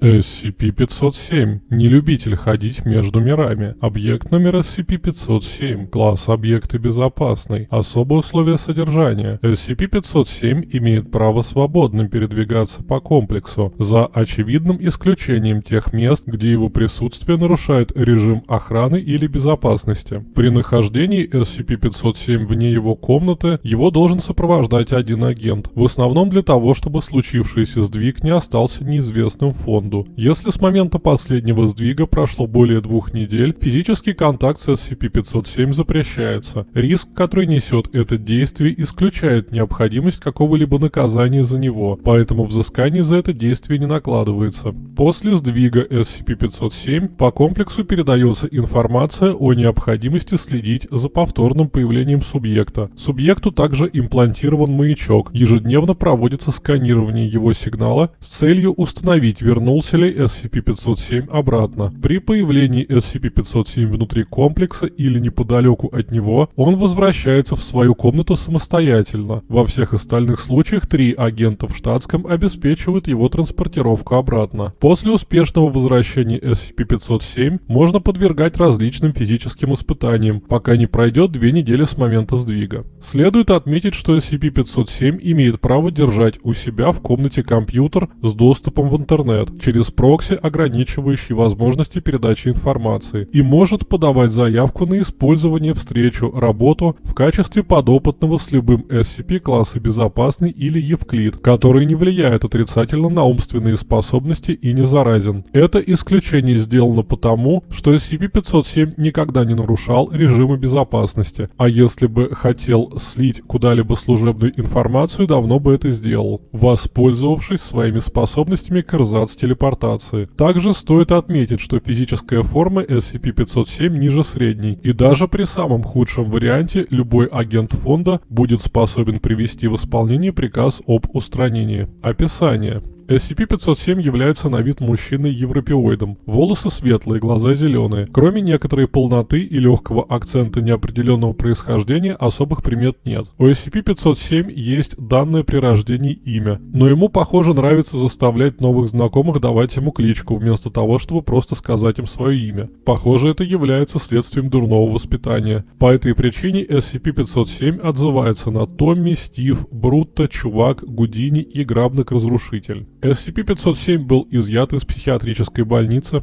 SCP-507. Не любитель ходить между мирами. Объект номер SCP-507. Класс объекта безопасный. Особые условия содержания. SCP-507 имеет право свободно передвигаться по комплексу, за очевидным исключением тех мест, где его присутствие нарушает режим охраны или безопасности. При нахождении SCP-507 вне его комнаты, его должен сопровождать один агент, в основном для того, чтобы случившийся сдвиг не остался неизвестным фондом секунду. Если с момента последнего сдвига прошло более двух недель, физический контакт с SCP-507 запрещается. Риск, который несет это действие, исключает необходимость какого-либо наказания за него, поэтому взыскание за это действие не накладывается. После сдвига SCP-507 по комплексу передается информация о необходимости следить за повторным появлением субъекта. Субъекту также имплантирован маячок. Ежедневно проводится сканирование его сигнала с целью установить, вернулся ли SCP-507 обратно. При появлении SCP-507 внутри комплекса или неподалеку от него, он возвращается в свою комнату самостоятельно. Во всех остальных случаях три агента в штатском обеспечивают его транспортировку обратно. После успешного возвращения SCP-507 можно подвергать различным физическим испытаниям, пока не пройдет две недели с момента сдвига. Следует отметить, что SCP-507 имеет право держать у себя в комнате компьютер с доступом в интернет, через прокси, ограничивающий возможности передачи информации, и может подавать заявку на использование, встречу, работу в качестве подопытного с любым SCP класса безопасный или Евклид, который не влияет отрицательно на умственные способности и не заразен. Это исключение сделано потому, что SCP-507 никогда не нарушал режима безопасности, а если бы хотел слить куда-либо служебную информацию, давно бы это сделал, воспользовавшись своими способностями к эрзац-телепортации телепортации. Также стоит отметить, что физическая форма SCP-507 ниже средней, и даже при самом худшем варианте любой агент фонда будет способен привести в исполнение приказ об устранении. Описание. SCP-507 является на вид мужчиной европеоидом. Волосы светлые, глаза зеленые. Кроме некоторой полноты и легкого акцента неопределенного происхождения, особых примет нет. У SCP-507 есть данное при рождении имя, но ему, похоже, нравится заставлять новых знакомых давать ему кличку, вместо того, чтобы просто сказать им свое имя. Похоже, это является следствием дурного воспитания. По этой причине SCP-507 отзывается на Томми, Стив, Брутто, Чувак, Гудини и Грабник-Разрушитель. SCP-507 был изъят из психиатрической больницы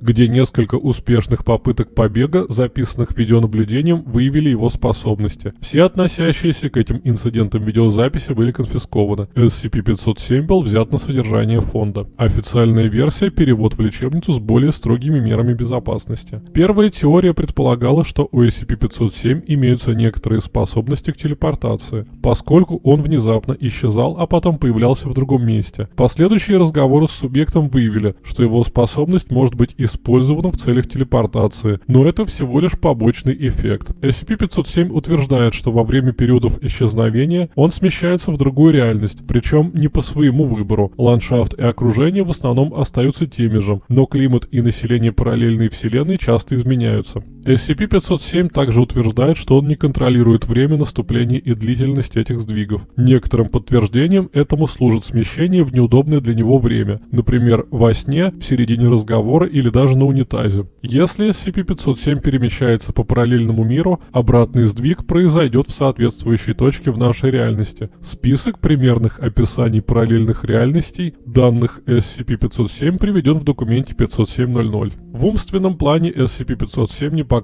где несколько успешных попыток побега, записанных видеонаблюдением, выявили его способности. Все относящиеся к этим инцидентам видеозаписи были конфискованы. SCP-507 был взят на содержание фонда. Официальная версия – перевод в лечебницу с более строгими мерами безопасности. Первая теория предполагала, что у SCP-507 имеются некоторые способности к телепортации, поскольку он внезапно исчезал, а потом появлялся в другом месте. Последующие разговоры с субъектом выявили, что его способность может быть и использовано в целях телепортации, но это всего лишь побочный эффект. SCP-507 утверждает, что во время периодов исчезновения он смещается в другую реальность, причем не по своему выбору. Ландшафт и окружение в основном остаются теми же, но климат и население параллельной вселенной часто изменяются. SCP-507 также утверждает, что он не контролирует время наступления и длительность этих сдвигов. Некоторым подтверждением этому служит смещение в неудобное для него время, например, во сне, в середине разговора или даже на унитазе. Если SCP-507 перемещается по параллельному миру, обратный сдвиг произойдет в соответствующей точке в нашей реальности. Список примерных описаний параллельных реальностей данных SCP-507 приведен в документе 507.00. В умственном плане SCP-507 не показывает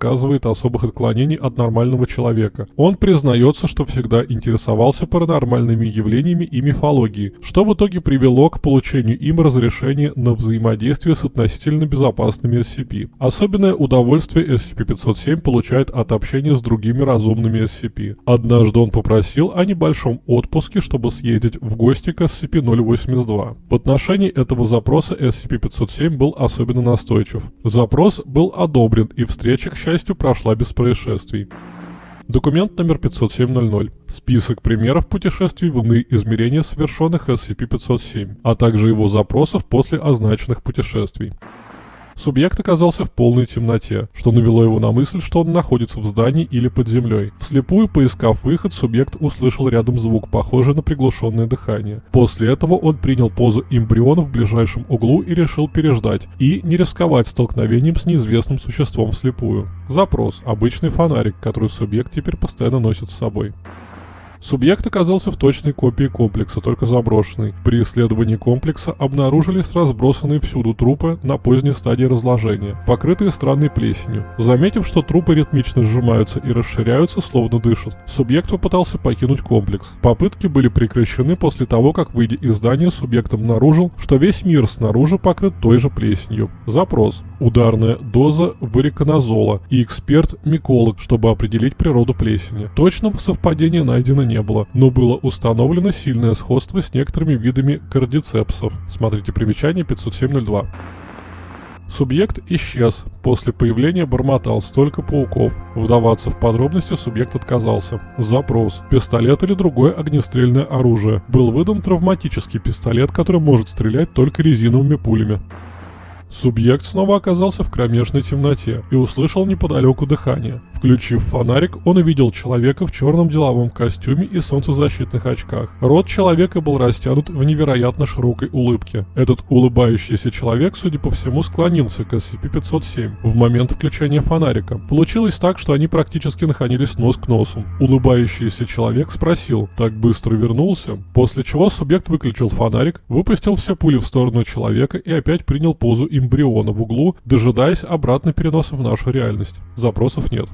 особых отклонений от нормального человека. Он признается, что всегда интересовался паранормальными явлениями и мифологией, что в итоге привело к получению им разрешения на взаимодействие с относительно безопасными SCP. Особенное удовольствие SCP-507 получает от общения с другими разумными SCP. Однажды он попросил о небольшом отпуске, чтобы съездить в гости к SCP-082. В отношении этого запроса SCP-507 был особенно настойчив. Запрос был одобрен и встреча к счастью, прошла без происшествий. Документ номер 50700. Список примеров путешествий в иные измерения, совершенных SCP-507, а также его запросов после означенных путешествий. Субъект оказался в полной темноте, что навело его на мысль, что он находится в здании или под землей. Вслепую поискав выход, субъект услышал рядом звук, похожий на приглушенное дыхание. После этого он принял позу эмбриона в ближайшем углу и решил переждать, и не рисковать столкновением с неизвестным существом вслепую. Запрос. Обычный фонарик, который субъект теперь постоянно носит с собой. Субъект оказался в точной копии комплекса, только заброшенный. При исследовании комплекса обнаружились разбросанные всюду трупы на поздней стадии разложения, покрытые странной плесенью. Заметив, что трупы ритмично сжимаются и расширяются, словно дышат, субъект попытался покинуть комплекс. Попытки были прекращены после того, как, выйдя из здания, субъект обнаружил, что весь мир снаружи покрыт той же плесенью. Запрос. Ударная доза вариконазола и эксперт-миколог, чтобы определить природу плесени. Точного совпадения найдено не было, но было установлено сильное сходство с некоторыми видами кардицепсов. Смотрите примечание 507.02. Субъект исчез. После появления бормотал столько пауков. Вдаваться в подробности субъект отказался. Запрос. Пистолет или другое огнестрельное оружие. Был выдан травматический пистолет, который может стрелять только резиновыми пулями. Субъект снова оказался в кромешной темноте и услышал неподалеку дыхание. Включив фонарик, он увидел человека в черном деловом костюме и солнцезащитных очках. Рот человека был растянут в невероятно широкой улыбке. Этот улыбающийся человек, судя по всему, склонился к SCP-507 в момент включения фонарика. Получилось так, что они практически находились нос к носу. Улыбающийся человек спросил, так быстро вернулся, после чего субъект выключил фонарик, выпустил все пули в сторону человека и опять принял позу эмбриона в углу, дожидаясь обратно переноса в нашу реальность. Запросов нет.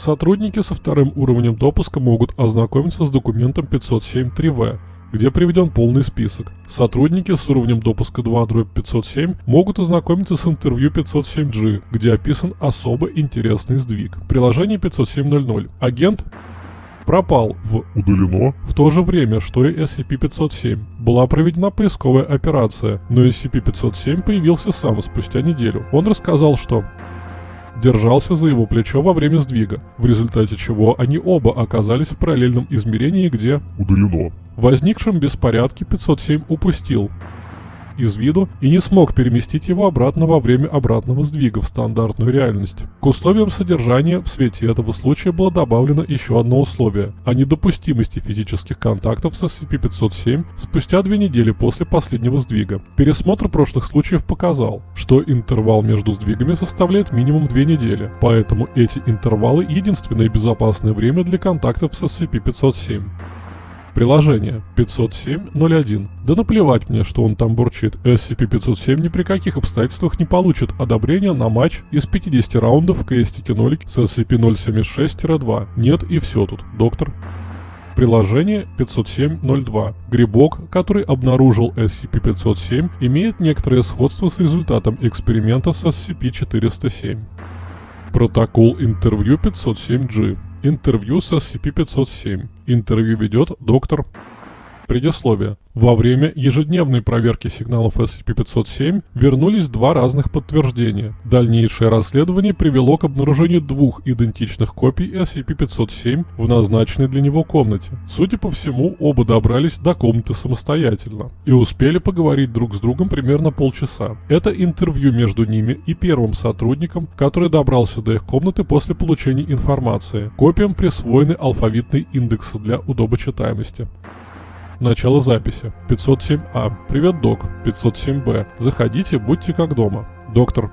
Сотрудники со вторым уровнем допуска могут ознакомиться с документом 507.3в, где приведен полный список. Сотрудники с уровнем допуска 2 507 могут ознакомиться с интервью 507G, где описан особо интересный сдвиг. Приложение 507.00. Агент пропал в Удалено. в то же время, что и SCP-507. Была проведена поисковая операция, но SCP-507 появился сам спустя неделю. Он рассказал, что держался за его плечо во время сдвига, в результате чего они оба оказались в параллельном измерении, где Удалено. в возникшем беспорядке 507 упустил из виду и не смог переместить его обратно во время обратного сдвига в стандартную реальность. К условиям содержания в свете этого случая было добавлено еще одно условие – о недопустимости физических контактов с SCP-507 спустя две недели после последнего сдвига. Пересмотр прошлых случаев показал, что интервал между сдвигами составляет минимум две недели, поэтому эти интервалы – единственное безопасное время для контактов с SCP-507. Приложение 507.01. Да наплевать мне, что он там бурчит. SCP-507 ни при каких обстоятельствах не получит одобрения на матч из 50 раундов в крестике нолик с SCP-076-2. Нет и все тут, доктор. Приложение 507.02. Грибок, который обнаружил SCP-507, имеет некоторое сходство с результатом эксперимента с SCP-407. Протокол интервью 507G. Интервью с SCP-507. Интервью ведет доктор... Предисловие. Во время ежедневной проверки сигналов SCP-507 вернулись два разных подтверждения. Дальнейшее расследование привело к обнаружению двух идентичных копий SCP-507 в назначенной для него комнате. Судя по всему, оба добрались до комнаты самостоятельно и успели поговорить друг с другом примерно полчаса. Это интервью между ними и первым сотрудником, который добрался до их комнаты после получения информации. Копиям присвоены алфавитные индексы для удобочитаемости. Начало записи. 507А. Привет, док. 507Б. Заходите, будьте как дома. Доктор.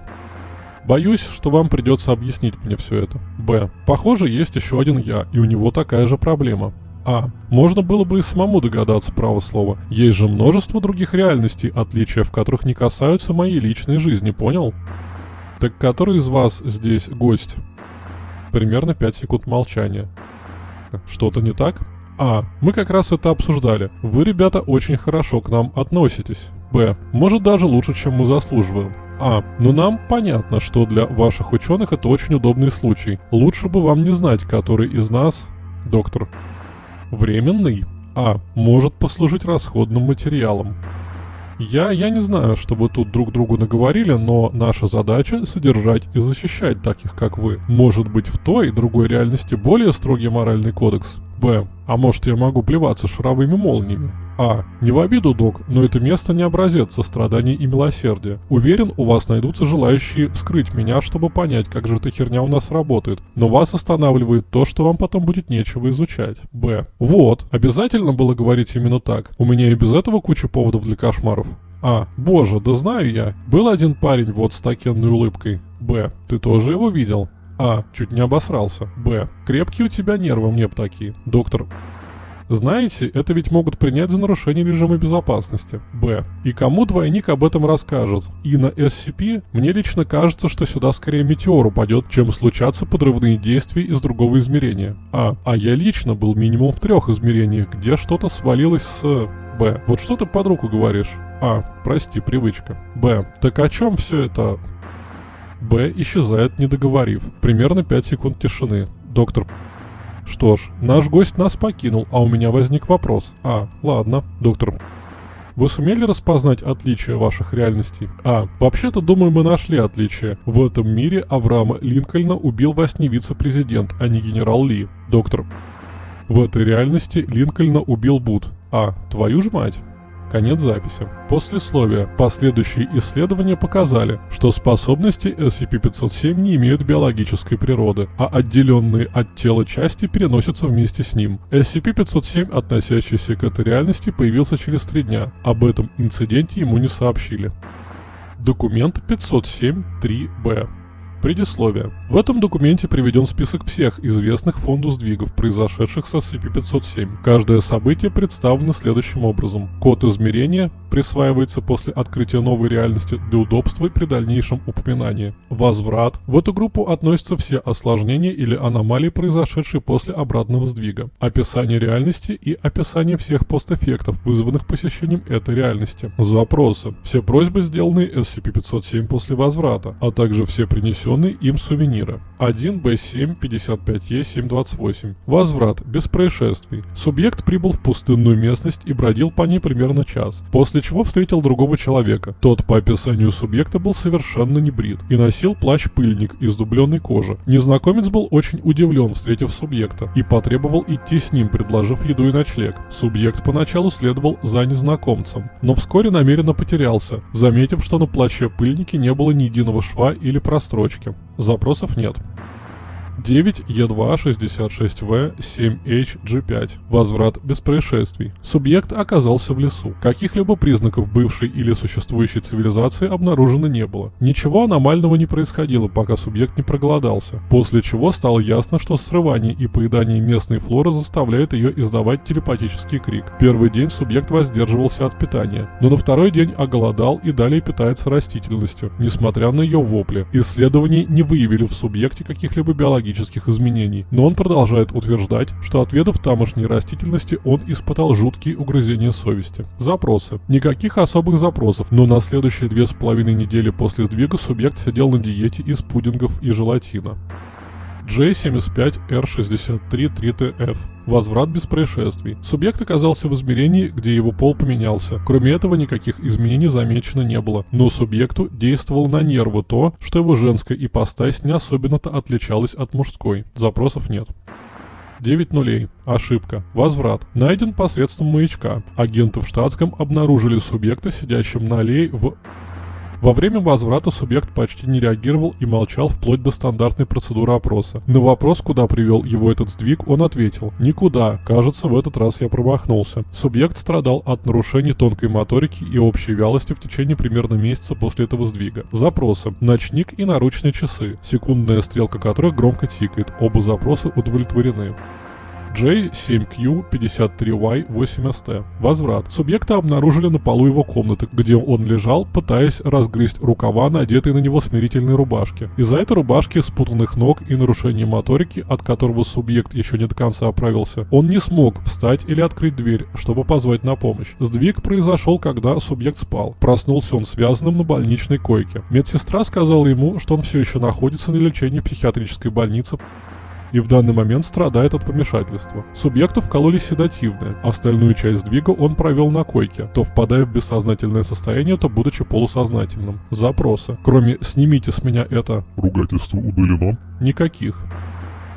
Боюсь, что вам придется объяснить мне все это. Б. Похоже, есть еще один я, и у него такая же проблема. А. Можно было бы и самому догадаться, право слова. Есть же множество других реальностей, отличия в которых не касаются моей личной жизни, понял? Так который из вас здесь гость? Примерно 5 секунд молчания. Что-то не так? А. Мы как раз это обсуждали. Вы, ребята, очень хорошо к нам относитесь. Б. Может даже лучше, чем мы заслуживаем. А. Но нам понятно, что для ваших ученых это очень удобный случай. Лучше бы вам не знать, который из нас... Доктор. Временный. А. Может послужить расходным материалом. Я, я не знаю, что вы тут друг другу наговорили, но наша задача — содержать и защищать таких, как вы. Может быть, в той и другой реальности более строгий моральный кодекс? Б. А может, я могу плеваться шаровыми молниями? А. Не в обиду, док, но это место не образец сострадания и милосердия. Уверен, у вас найдутся желающие вскрыть меня, чтобы понять, как же эта херня у нас работает. Но вас останавливает то, что вам потом будет нечего изучать. Б. Вот. Обязательно было говорить именно так. У меня и без этого куча поводов для кошмаров. А. Боже, да знаю я. Был один парень вот с такенной улыбкой. Б. Ты тоже его видел? А. Чуть не обосрался. Б. Крепкие у тебя нервы, мне б такие. Доктор. Знаете, это ведь могут принять за нарушение режима безопасности. Б. И кому двойник об этом расскажет? И на SCP мне лично кажется, что сюда скорее метеор упадет, чем случатся подрывные действия из другого измерения. А. А я лично был минимум в трех измерениях, где что-то свалилось с... Б. Вот что ты под руку говоришь? А. Прости, привычка. Б. Так о чем все это? Б исчезает, не договорив. Примерно 5 секунд тишины. Доктор что ж, наш гость нас покинул, а у меня возник вопрос. А, ладно, доктор. Вы сумели распознать отличия ваших реальностей? А, вообще-то, думаю, мы нашли отличия. В этом мире Авраама Линкольна убил во сне вице-президент, а не генерал Ли. Доктор. В этой реальности Линкольна убил Буд. А, твою ж мать. Конец записи. Послесловие. Последующие исследования показали, что способности SCP-507 не имеют биологической природы, а отделенные от тела части переносятся вместе с ним. SCP-507, относящийся к этой реальности, появился через три дня. Об этом инциденте ему не сообщили. Документ 507-3-Б. Предисловие. В этом документе приведен список всех известных фонду сдвигов, произошедших со SCP-507. Каждое событие представлено следующим образом. Код измерения присваивается после открытия новой реальности для удобства при дальнейшем упоминании. Возврат. В эту группу относятся все осложнения или аномалии, произошедшие после обратного сдвига. Описание реальности и описание всех постэффектов, вызванных посещением этой реальности. Запросы. Все просьбы, сделанные SCP-507 после возврата, а также все принесенные принесенные им сувениры. 1Б7 55Е728. Возврат. Без происшествий. Субъект прибыл в пустынную местность и бродил по ней примерно час, после чего встретил другого человека. Тот по описанию субъекта был совершенно не брит и носил плащ-пыльник из дубленной кожи. Незнакомец был очень удивлен, встретив субъекта, и потребовал идти с ним, предложив еду и ночлег. Субъект поначалу следовал за незнакомцем, но вскоре намеренно потерялся, заметив, что на плаще-пыльнике не было ни единого шва или прострочки. Запросов нет. 9Е266В7HG5. Возврат без происшествий. Субъект оказался в лесу. Каких-либо признаков бывшей или существующей цивилизации обнаружено не было. Ничего аномального не происходило, пока субъект не проголодался. После чего стало ясно, что срывание и поедание местной флоры заставляет ее издавать телепатический крик. Первый день субъект воздерживался от питания, но на второй день оголодал и далее питается растительностью, несмотря на ее вопли. Исследования не выявили в субъекте каких-либо биологических биологических изменений, но он продолжает утверждать, что отведав тамошней растительности, он испытал жуткие угрызения совести. Запросы. Никаких особых запросов, но на следующие две с половиной недели после сдвига субъект сидел на диете из пудингов и желатина. J75R63-3TF. Возврат без происшествий. Субъект оказался в измерении, где его пол поменялся. Кроме этого, никаких изменений замечено не было. Но субъекту действовало на нервы то, что его женская ипостась не особенно-то отличалась от мужской. Запросов нет. 9 нулей. Ошибка. Возврат. Найден посредством маячка. Агенты в штатском обнаружили субъекта, сидящим на аллее в во время возврата субъект почти не реагировал и молчал вплоть до стандартной процедуры опроса. На вопрос, куда привел его этот сдвиг, он ответил «Никуда, кажется, в этот раз я промахнулся». Субъект страдал от нарушений тонкой моторики и общей вялости в течение примерно месяца после этого сдвига. Запросы. Ночник и наручные часы, секундная стрелка которых громко тикает. Оба запроса удовлетворены. J7Q53Y8ST. Возврат. Субъекта обнаружили на полу его комнаты, где он лежал, пытаясь разгрызть рукава, надетые на него смирительной рубашки. Из-за этой рубашки, спутанных ног и нарушения моторики, от которого субъект еще не до конца оправился, он не смог встать или открыть дверь, чтобы позвать на помощь. Сдвиг произошел, когда субъект спал. Проснулся он связанным на больничной койке. Медсестра сказала ему, что он все еще находится на лечении в психиатрической больнице и в данный момент страдает от помешательства. Субъекту вкололи седативное, остальную часть сдвига он провел на койке, то впадая в бессознательное состояние, то будучи полусознательным. Запросы. Кроме «снимите с меня это» ругательство удалено? Никаких.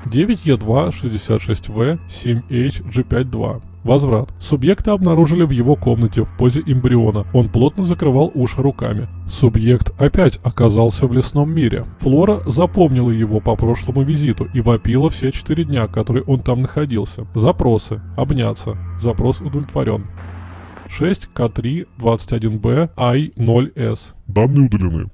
9Е2 66В 7H G52. Возврат. Субъекта обнаружили в его комнате в позе эмбриона. Он плотно закрывал уши руками. Субъект опять оказался в лесном мире. Флора запомнила его по прошлому визиту и вопила все четыре дня, которые он там находился. Запросы. Обняться. Запрос удовлетворен. 6К3 21Б I0S. Данные удалены.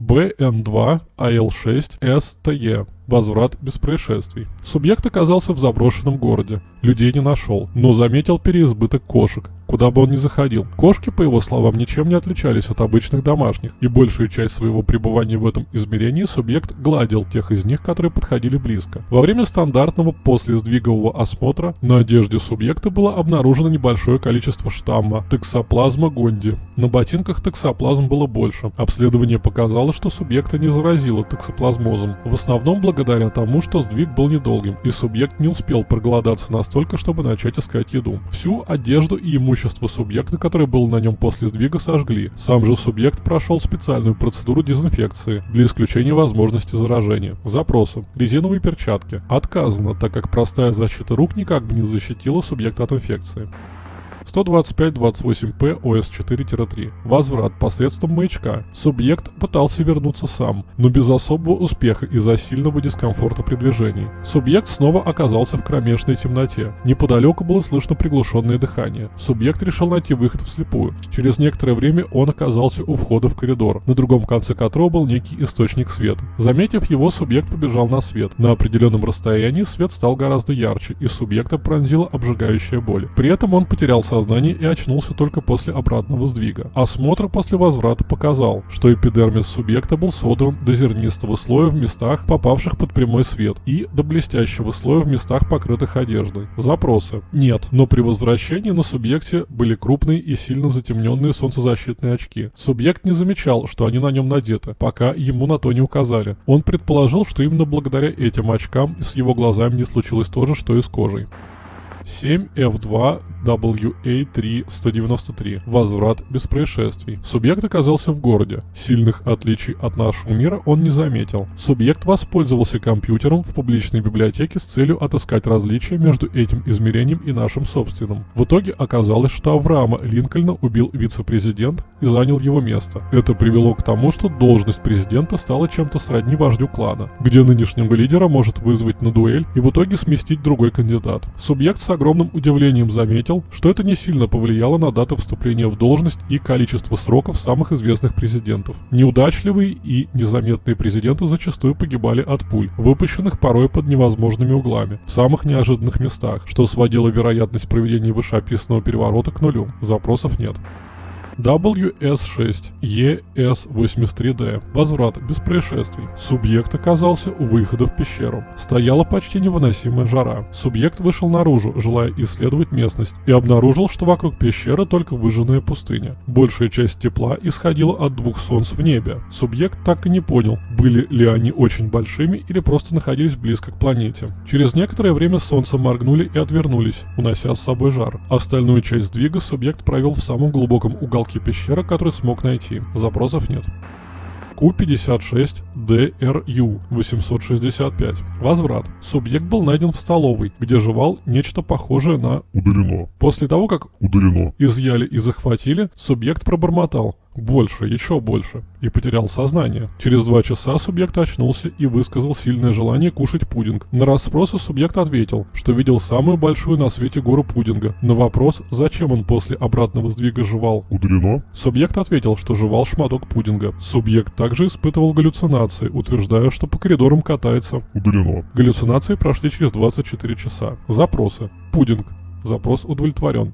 БН2 АЛ6 СТЕ. Возврат без происшествий. Субъект оказался в заброшенном городе. Людей не нашел, но заметил переизбыток кошек, куда бы он ни заходил. Кошки, по его словам, ничем не отличались от обычных домашних, и большую часть своего пребывания в этом измерении субъект гладил тех из них, которые подходили близко. Во время стандартного послесдвигового осмотра на одежде субъекта было обнаружено небольшое количество штамма токсоплазма гонди. На ботинках токсоплазм было больше. Обследование показало, что субъекта не заразило токсоплазмозом. В основном благодаря тому, что сдвиг был недолгим, и субъект не успел проголодаться настолько, чтобы начать искать еду. Всю одежду и имущество субъекта, которое было на нем после сдвига, сожгли. Сам же субъект прошел специальную процедуру дезинфекции для исключения возможности заражения. Запросы. Резиновые перчатки. Отказано, так как простая защита рук никак бы не защитила субъекта от инфекции. 125-28П ОС-4-3. Возврат посредством маячка. Субъект пытался вернуться сам, но без особого успеха из-за сильного дискомфорта при движении. Субъект снова оказался в кромешной темноте. Неподалеку было слышно приглушенное дыхание. Субъект решил найти выход вслепую. Через некоторое время он оказался у входа в коридор, на другом конце которого был некий источник света. Заметив его, субъект побежал на свет. На определенном расстоянии свет стал гораздо ярче, и субъекта пронзила обжигающая боль. При этом он потерял сознание и очнулся только после обратного сдвига. Осмотр после возврата показал, что эпидермис субъекта был содран до зернистого слоя в местах, попавших под прямой свет, и до блестящего слоя в местах, покрытых одеждой. Запросы. Нет, но при возвращении на субъекте были крупные и сильно затемненные солнцезащитные очки. Субъект не замечал, что они на нем надеты, пока ему на то не указали. Он предположил, что именно благодаря этим очкам с его глазами не случилось то же, что и с кожей. 7F2 WA3-193. Возврат без происшествий. Субъект оказался в городе. Сильных отличий от нашего мира он не заметил. Субъект воспользовался компьютером в публичной библиотеке с целью отыскать различия между этим измерением и нашим собственным. В итоге оказалось, что Авраама Линкольна убил вице-президент и занял его место. Это привело к тому, что должность президента стала чем-то сродни вождю клана, где нынешнего лидера может вызвать на дуэль и в итоге сместить другой кандидат. Субъект с огромным удивлением заметил, что это не сильно повлияло на дату вступления в должность и количество сроков самых известных президентов. Неудачливые и незаметные президенты зачастую погибали от пуль, выпущенных порой под невозможными углами, в самых неожиданных местах, что сводило вероятность проведения вышеописанного переворота к нулю. Запросов нет. WS6 ES83D. Возврат без происшествий. Субъект оказался у выхода в пещеру. Стояла почти невыносимая жара. Субъект вышел наружу, желая исследовать местность, и обнаружил, что вокруг пещеры только выжженная пустыня. Большая часть тепла исходила от двух солнц в небе. Субъект так и не понял, были ли они очень большими или просто находились близко к планете. Через некоторое время солнце моргнули и отвернулись, унося с собой жар. Остальную часть сдвига субъект провел в самом глубоком уголке пещеры, который смог найти. Запросов нет. Q56DRU 865. Возврат. Субъект был найден в столовой, где жевал нечто похожее на Удалено. После того, как Удалено. изъяли и захватили, субъект пробормотал больше, еще больше, и потерял сознание. Через два часа субъект очнулся и высказал сильное желание кушать пудинг. На расспросы субъект ответил, что видел самую большую на свете гору пудинга. На вопрос, зачем он после обратного сдвига жевал, Удалено. Субъект ответил, что жевал шматок пудинга. Субъект также испытывал галлюцинации, утверждая, что по коридорам катается. Удалено. Галлюцинации прошли через 24 часа. Запросы. Пудинг. Запрос удовлетворен.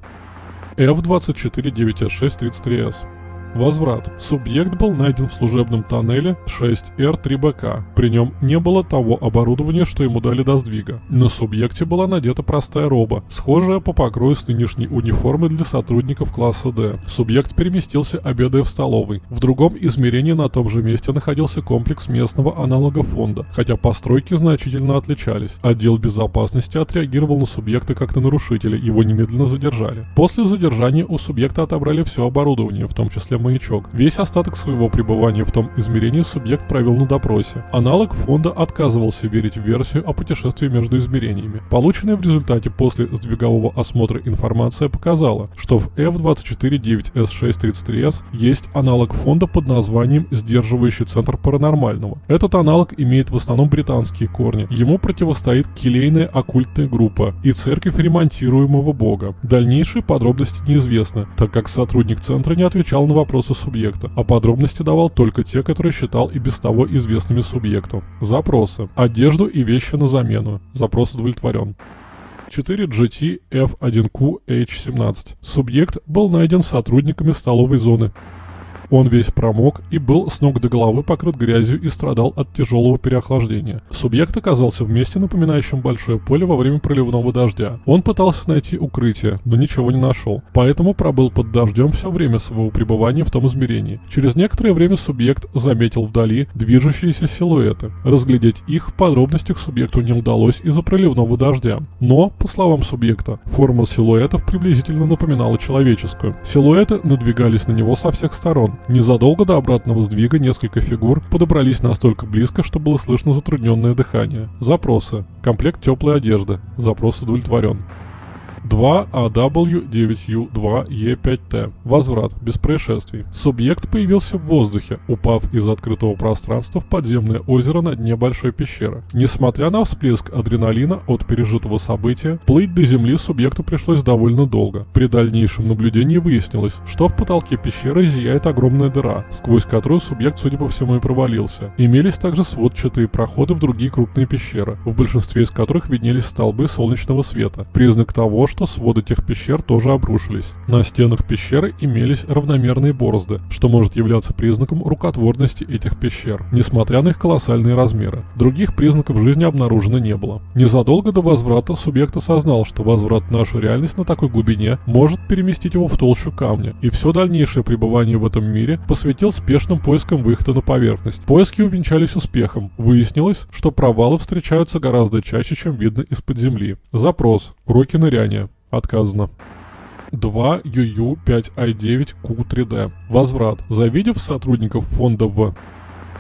F249S633S. Возврат. Субъект был найден в служебном тоннеле 6R3BK. При нем не было того оборудования, что ему дали до сдвига. На субъекте была надета простая роба, схожая по покрою с нынешней униформой для сотрудников класса D. Субъект переместился, обедая в столовой. В другом измерении на том же месте находился комплекс местного аналога фонда, хотя постройки значительно отличались. Отдел безопасности отреагировал на субъекта как на нарушителя, его немедленно задержали. После задержания у субъекта отобрали все оборудование, в том числе маячок. Весь остаток своего пребывания в том измерении субъект провел на допросе. Аналог фонда отказывался верить в версию о путешествии между измерениями. Полученная в результате после сдвигового осмотра информация показала, что в F249S633S есть аналог фонда под названием «Сдерживающий центр паранормального». Этот аналог имеет в основном британские корни. Ему противостоит келейная оккультная группа и церковь ремонтируемого бога. Дальнейшие подробности неизвестны, так как сотрудник центра не отвечал на вопросы субъекта, а подробности давал только те, которые считал и без того известными субъекту. Запросы. Одежду и вещи на замену. Запрос удовлетворен. 4GT F1Q H17. Субъект был найден сотрудниками столовой зоны. Он весь промок и был с ног до головы покрыт грязью и страдал от тяжелого переохлаждения. Субъект оказался в месте, напоминающем большое поле во время проливного дождя. Он пытался найти укрытие, но ничего не нашел, поэтому пробыл под дождем все время своего пребывания в том измерении. Через некоторое время субъект заметил вдали движущиеся силуэты. Разглядеть их в подробностях субъекту не удалось из-за проливного дождя. Но, по словам субъекта, форма силуэтов приблизительно напоминала человеческую. Силуэты надвигались на него со всех сторон. Незадолго до обратного сдвига несколько фигур подобрались настолько близко, что было слышно затрудненное дыхание. Запросы. Комплект теплой одежды. Запрос удовлетворен. 2AW9U2E5T. Возврат, без происшествий. Субъект появился в воздухе, упав из открытого пространства в подземное озеро на дне большой пещеры. Несмотря на всплеск адреналина от пережитого события, плыть до земли субъекту пришлось довольно долго. При дальнейшем наблюдении выяснилось, что в потолке пещеры зияет огромная дыра, сквозь которую субъект, судя по всему, и провалился. Имелись также сводчатые проходы в другие крупные пещеры, в большинстве из которых виднелись столбы солнечного света, признак того, что своды тех пещер тоже обрушились. На стенах пещеры имелись равномерные борозды, что может являться признаком рукотворности этих пещер, несмотря на их колоссальные размеры. Других признаков жизни обнаружено не было. Незадолго до возврата субъект осознал, что возврат в нашу реальность на такой глубине может переместить его в толщу камня, и все дальнейшее пребывание в этом мире посвятил спешным поискам выхода на поверхность. Поиски увенчались успехом. Выяснилось, что провалы встречаются гораздо чаще, чем видно из-под земли. Запрос. Уроки ныряния. Отказано. 2 UU 5i9 Q3D. Возврат. Завидев сотрудников фонда в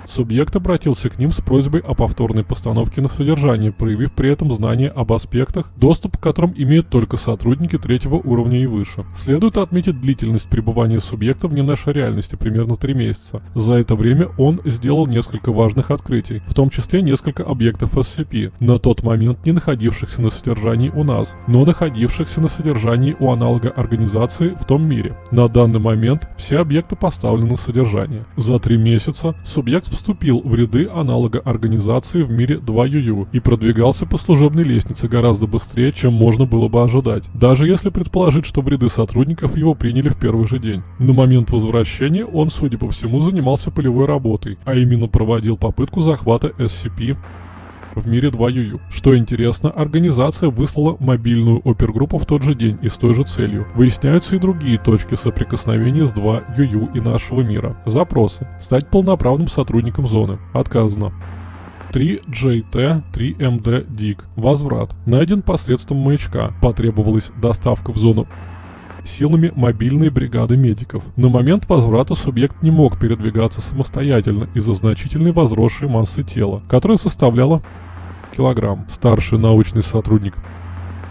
Субъект обратился к ним с просьбой о повторной постановке на содержание, проявив при этом знание об аспектах, доступ к которым имеют только сотрудники третьего уровня и выше. Следует отметить длительность пребывания субъекта в не нашей реальности, примерно 3 месяца. За это время он сделал несколько важных открытий, в том числе несколько объектов SCP, на тот момент не находившихся на содержании у нас, но находившихся на содержании у аналога организации в том мире. На данный момент все объекты поставлены на содержание. За 3 месяца субъект вступил в ряды аналога организации в мире 2UU и продвигался по служебной лестнице гораздо быстрее, чем можно было бы ожидать, даже если предположить, что в ряды сотрудников его приняли в первый же день. На момент возвращения он, судя по всему, занимался полевой работой, а именно проводил попытку захвата SCP в мире 2 ЮЮ. Что интересно, организация выслала мобильную опергруппу в тот же день и с той же целью. Выясняются и другие точки соприкосновения с 2 ЮЮ и нашего мира. Запросы. Стать полноправным сотрудником зоны. Отказано. 3JT 3MD DIG. Возврат. Найден посредством маячка. Потребовалась доставка в зону силами мобильной бригады медиков. На момент возврата субъект не мог передвигаться самостоятельно из-за значительной возросшей массы тела, которая составляла килограмм. Старший научный сотрудник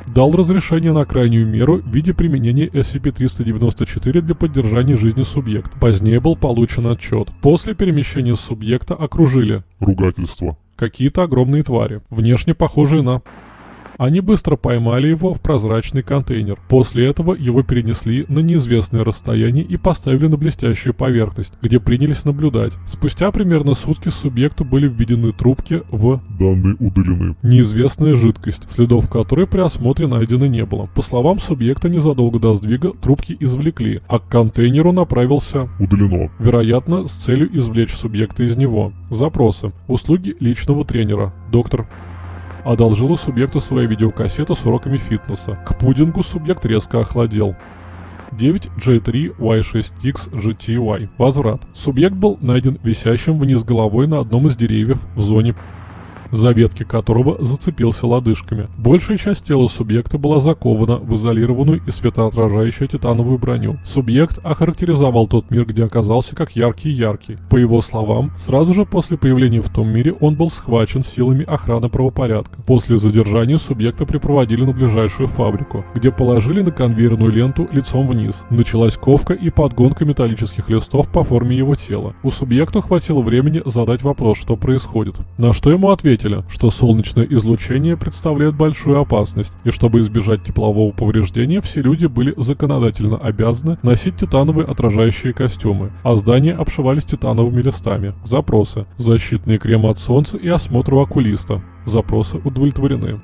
дал разрешение на крайнюю меру в виде применения SCP-394 для поддержания жизни субъекта. Позднее был получен отчет. После перемещения субъекта окружили Ругательство. какие-то огромные твари, внешне похожие на они быстро поймали его в прозрачный контейнер. После этого его перенесли на неизвестное расстояние и поставили на блестящую поверхность, где принялись наблюдать. Спустя примерно сутки субъекту были введены трубки в Данные удалены. неизвестная жидкость, следов которой при осмотре найдено не было. По словам субъекта, незадолго до сдвига трубки извлекли, а к контейнеру направился Удалено. вероятно, с целью извлечь субъекта из него. Запросы. Услуги личного тренера. Доктор одолжила субъекту свою видеокассету с уроками фитнеса. К пудингу субъект резко охладел. 9J3Y6X GTY. Возврат. Субъект был найден висящим вниз головой на одном из деревьев в зоне за ветки которого зацепился лодыжками. Большая часть тела субъекта была закована в изолированную и светоотражающую титановую броню. Субъект охарактеризовал тот мир, где оказался как яркий-яркий. По его словам, сразу же после появления в том мире он был схвачен силами охраны правопорядка. После задержания субъекта припроводили на ближайшую фабрику, где положили на конвейерную ленту лицом вниз. Началась ковка и подгонка металлических листов по форме его тела. У субъекта хватило времени задать вопрос, что происходит. На что ему ответили, что солнечное излучение представляет большую опасность, и чтобы избежать теплового повреждения, все люди были законодательно обязаны носить титановые отражающие костюмы, а здания обшивались титановыми листами. Запросы. Защитные кремы от солнца и осмотр у окулиста. Запросы удовлетворены.